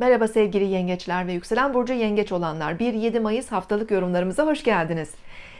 Merhaba sevgili yengeçler ve yükselen burcu yengeç olanlar. 1-7 Mayıs haftalık yorumlarımıza hoş geldiniz.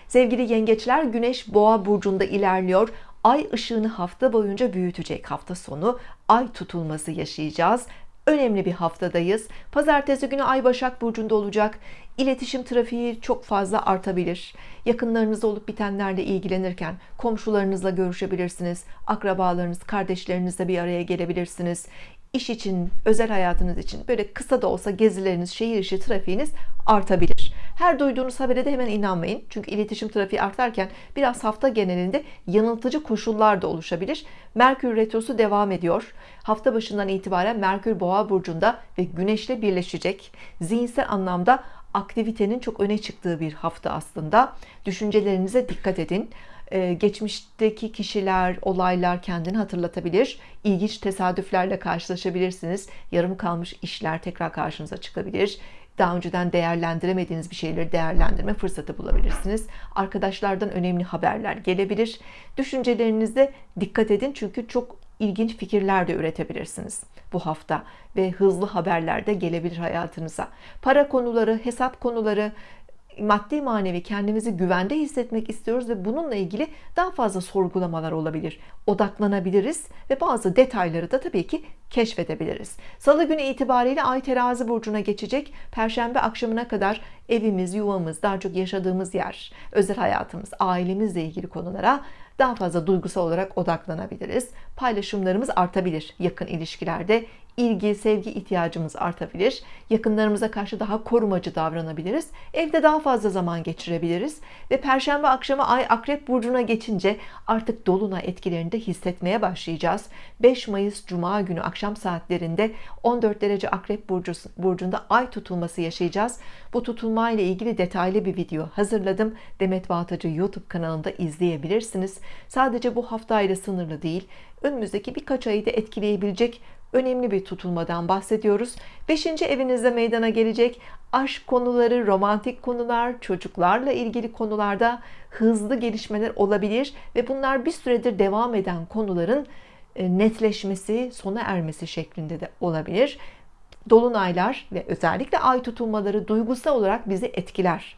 Sevgili yengeçler Güneş boğa burcunda ilerliyor. Ay ışığını hafta boyunca büyütecek. Hafta sonu ay tutulması yaşayacağız. Önemli bir haftadayız. Pazartesi günü ay başak burcunda olacak. İletişim trafiği çok fazla artabilir. Yakınlarınızda olup bitenlerle ilgilenirken komşularınızla görüşebilirsiniz. Akrabalarınız kardeşlerinizle bir araya gelebilirsiniz iş için özel hayatınız için böyle kısa da olsa gezileriniz şehir içi trafiğiniz artabilir. Her duyduğunuz habere de hemen inanmayın. Çünkü iletişim trafiği artarken biraz hafta genelinde yanıltıcı koşullar da oluşabilir. Merkür Retrosu devam ediyor. Hafta başından itibaren Merkür Boğa burcunda ve Güneşle birleşecek. Zihinsel anlamda aktivitenin çok öne çıktığı bir hafta aslında. Düşüncelerinize dikkat edin geçmişteki kişiler olaylar kendini hatırlatabilir. İlginç tesadüflerle karşılaşabilirsiniz. Yarım kalmış işler tekrar karşınıza çıkabilir. Daha önceden değerlendiremediğiniz bir şeyleri değerlendirme fırsatı bulabilirsiniz. Arkadaşlardan önemli haberler gelebilir. Düşüncelerinizde dikkat edin çünkü çok ilginç fikirler de üretebilirsiniz bu hafta ve hızlı haberler de gelebilir hayatınıza. Para konuları hesap konuları maddi manevi kendimizi güvende hissetmek istiyoruz ve bununla ilgili daha fazla sorgulamalar olabilir. Odaklanabiliriz ve bazı detayları da tabii ki keşfedebiliriz. Salı günü itibariyle Ay terazi burcuna geçecek. Perşembe akşamına kadar evimiz yuvamız daha çok yaşadığımız yer özel hayatımız ailemizle ilgili konulara daha fazla duygusal olarak odaklanabiliriz. Paylaşımlarımız artabilir yakın ilişkilerde. İlgi sevgi ihtiyacımız artabilir. Yakınlarımıza karşı daha korumacı davranabiliriz. Evde daha fazla zaman geçirebiliriz. Ve perşembe akşamı ay akrep burcuna geçince artık dolunay etkilerini de hissetmeye başlayacağız. 5 Mayıs Cuma günü akşam saatlerinde 14 derece akrep burcu, burcunda ay tutulması yaşayacağız. Bu tutulma ile ilgili detaylı bir video hazırladım. Demet Bağtacı YouTube kanalında izleyebilirsiniz. Sadece bu haftayla sınırlı değil önümüzdeki birkaç ayı da etkileyebilecek önemli bir tutulmadan bahsediyoruz. 5. evinizde meydana gelecek aşk konuları romantik konular çocuklarla ilgili konularda hızlı gelişmeler olabilir ve bunlar bir süredir devam eden konuların e, netleşmesi sona ermesi şeklinde de olabilir dolunaylar ve özellikle ay tutulmaları duygusal olarak bizi etkiler.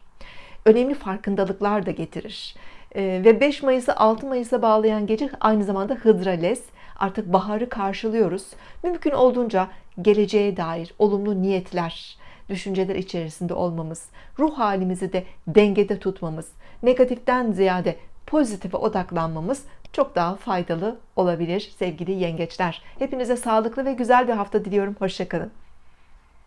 Önemli farkındalıklar da getirir. E, ve 5 Mayıs'ı 6 Mayıs'a bağlayan gece aynı zamanda Hıdrales artık baharı karşılıyoruz. Mümkün olduğunca geleceğe dair olumlu niyetler düşünceler içerisinde olmamız ruh halimizi de dengede tutmamız negatiften ziyade pozitife odaklanmamız çok daha faydalı olabilir sevgili yengeçler. Hepinize sağlıklı ve güzel bir hafta diliyorum. Hoşçakalın